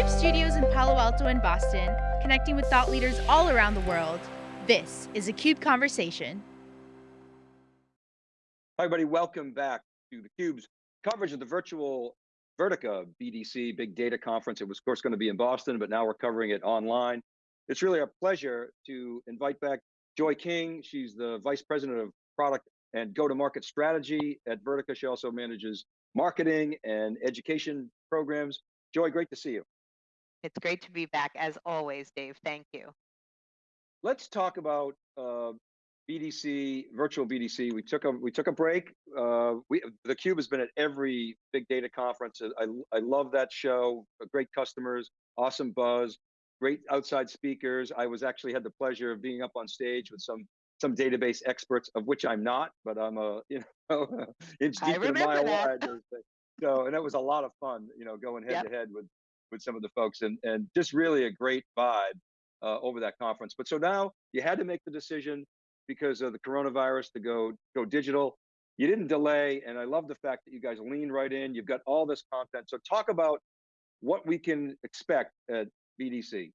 CUBE studios in Palo Alto and Boston, connecting with thought leaders all around the world. This is a CUBE Conversation. Hi, everybody. Welcome back to theCUBE's coverage of the virtual Vertica BDC Big Data Conference. It was, of course, going to be in Boston, but now we're covering it online. It's really a pleasure to invite back Joy King. She's the Vice President of Product and Go-to-Market Strategy at Vertica. She also manages marketing and education programs. Joy, great to see you. It's great to be back as always, Dave. Thank you. Let's talk about uh, BDC, virtual BDC. We took a we took a break. Uh, we the Cube has been at every big data conference. I I love that show. Great customers, awesome buzz, great outside speakers. I was actually had the pleasure of being up on stage with some some database experts, of which I'm not, but I'm a you know inch deep in a mile wide. So, and it was a lot of fun, you know, going head yep. to head with with some of the folks, and and just really a great vibe uh, over that conference. But so now you had to make the decision because of the coronavirus to go go digital. You didn't delay, and I love the fact that you guys lean right in. You've got all this content. So talk about what we can expect at BDC.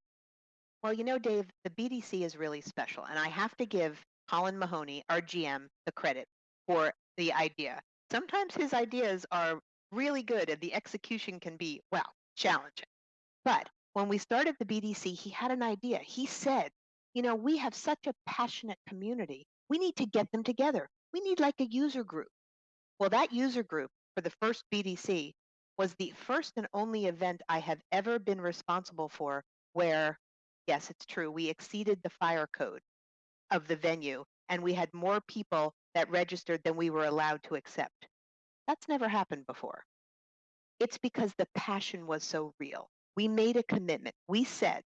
Well, you know, Dave, the BDC is really special, and I have to give Colin Mahoney, our GM, the credit for the idea. Sometimes his ideas are really good and the execution can be, well, challenging. But when we started the BDC, he had an idea. He said, you know, we have such a passionate community. We need to get them together. We need like a user group. Well, that user group for the first BDC was the first and only event I have ever been responsible for where, yes, it's true, we exceeded the fire code of the venue and we had more people that registered than we were allowed to accept. That's never happened before. It's because the passion was so real. We made a commitment. We said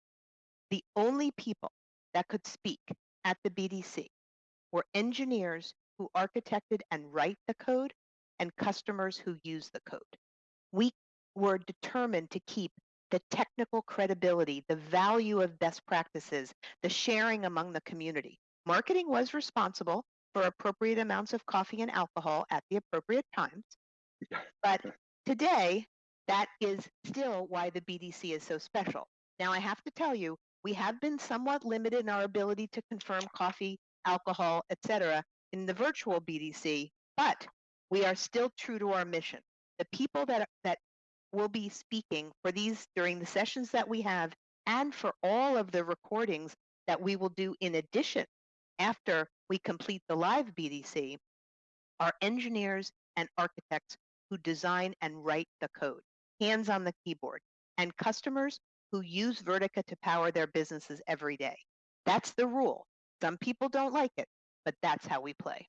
the only people that could speak at the BDC were engineers who architected and write the code and customers who use the code. We were determined to keep the technical credibility, the value of best practices, the sharing among the community. Marketing was responsible for appropriate amounts of coffee and alcohol at the appropriate times. But today, that is still why the BDC is so special. Now, I have to tell you, we have been somewhat limited in our ability to confirm coffee, alcohol, etc. in the virtual BDC, but we are still true to our mission. The people that, that will be speaking for these during the sessions that we have and for all of the recordings that we will do in addition after we complete the live BDC are engineers and architects who design and write the code, hands on the keyboard, and customers who use Vertica to power their businesses every day. That's the rule. Some people don't like it, but that's how we play.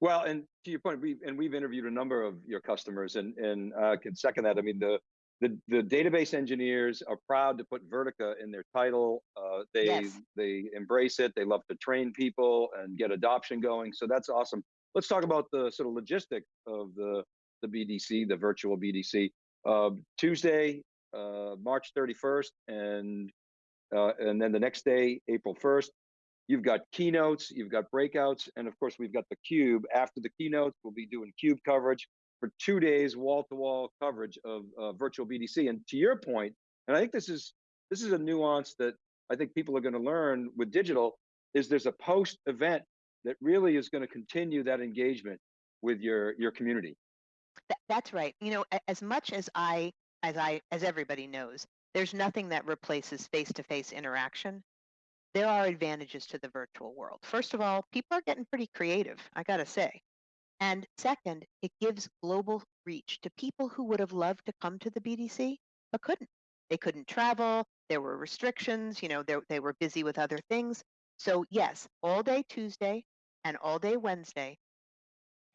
Well, and to your point, we've, and we've interviewed a number of your customers, and and uh, can second that. I mean, the the, the database engineers are proud to put Vertica in their title. Uh, they yes. they embrace it. They love to train people and get adoption going. So that's awesome. Let's talk about the sort of logistics of the the BDC, the virtual BDC. Uh, Tuesday, uh, March 31st, and uh, and then the next day, April 1st. You've got keynotes, you've got breakouts, and of course we've got the cube. After the keynotes, we'll be doing cube coverage for two days, wall-to-wall coverage of uh, virtual BDC. And to your point, and I think this is this is a nuance that I think people are going to learn with digital, is there's a post-event that really is going to continue that engagement with your your community. That's right. You know, as much as I, as I, as everybody knows, there's nothing that replaces face-to-face interaction. There are advantages to the virtual world. First of all, people are getting pretty creative. I got to say. And second, it gives global reach to people who would have loved to come to the BDC but couldn't. They couldn't travel, there were restrictions, you know, they were busy with other things. So, yes, all day Tuesday and all day Wednesday.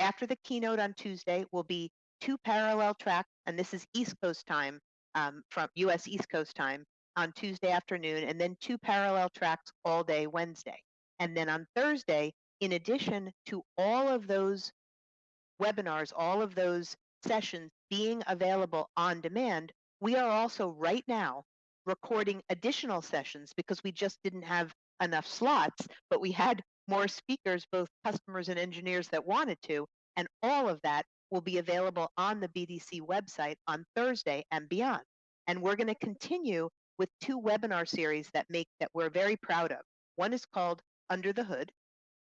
After the keynote on Tuesday will be two parallel tracks, and this is East Coast time um, from US East Coast time on Tuesday afternoon, and then two parallel tracks all day Wednesday. And then on Thursday, in addition to all of those webinars, all of those sessions being available on demand, we are also right now recording additional sessions because we just didn't have enough slots, but we had more speakers, both customers and engineers that wanted to, and all of that will be available on the BDC website on Thursday and beyond. And we're going to continue with two webinar series that make that we're very proud of. One is called Under the Hood,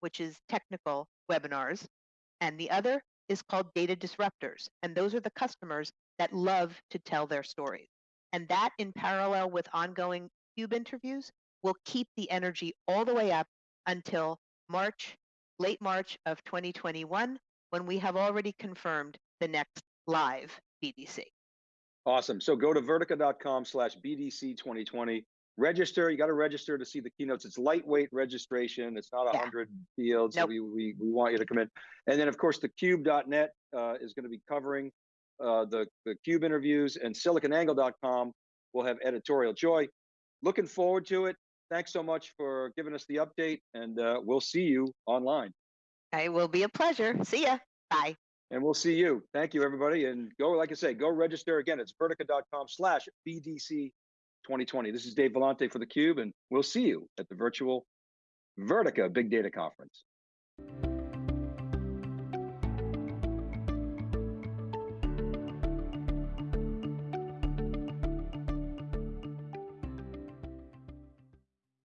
which is technical webinars, and the other is called Data Disruptors. And those are the customers that love to tell their stories. And that, in parallel with ongoing Cube interviews, will keep the energy all the way up until March, late March of 2021, when we have already confirmed the next live BDC. Awesome. So go to vertica.com slash BDC 2020. Register. You got to register to see the keynotes. It's lightweight registration. It's not a Yeah. hundred fields. So we, we, we want you to come in. And then of course the cube.net uh, is going to be covering uh, the, the cube interviews and siliconangle.com will have editorial joy. Looking forward to it. Thanks so much for giving us the update and uh, we'll see you online It will be a pleasure. See ya. Bye. and we'll see you. Thank you everybody. And go, like I say, go register again. It's vertica.com slash BDC 2020. This is Dave Vellante for theCUBE and we'll see you at the virtual Vertica Big Data Conference.